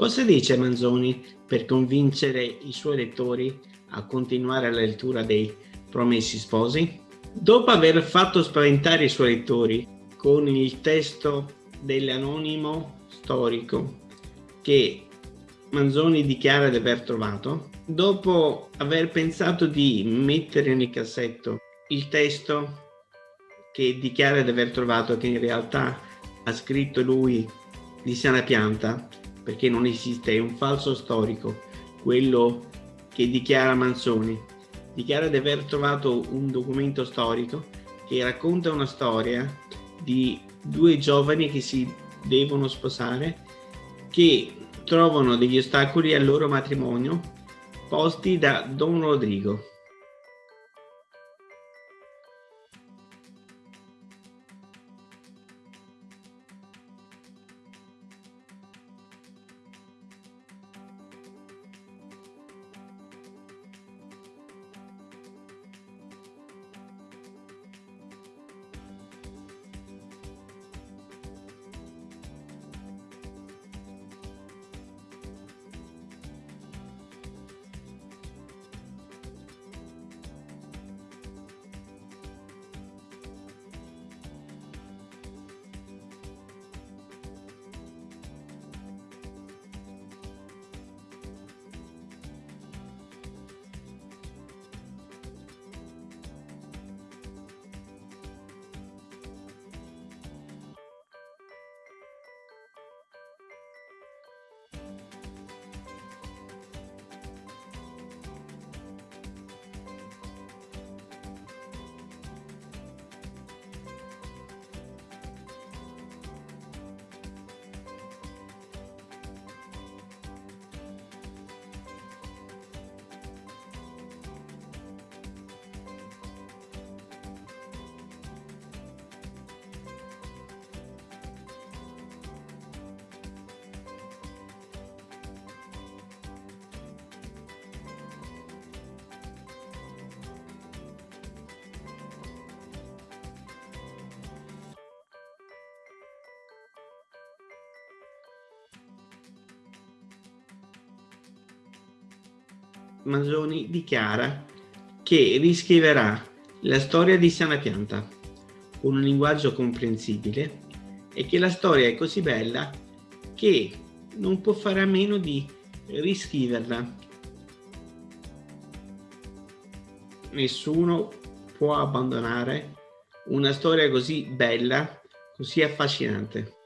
Cosa dice Manzoni per convincere i suoi lettori a continuare la lettura dei Promessi Sposi? Dopo aver fatto spaventare i suoi lettori con il testo dell'anonimo storico che Manzoni dichiara di aver trovato, dopo aver pensato di mettere nel cassetto il testo che dichiara di aver trovato, che in realtà ha scritto lui di sana pianta, perché non esiste, è un falso storico, quello che dichiara Manzoni. Dichiara di aver trovato un documento storico che racconta una storia di due giovani che si devono sposare, che trovano degli ostacoli al loro matrimonio posti da Don Rodrigo. Manzoni dichiara che riscriverà la storia di Sana Pianta con un linguaggio comprensibile e che la storia è così bella che non può fare a meno di riscriverla. Nessuno può abbandonare una storia così bella, così affascinante.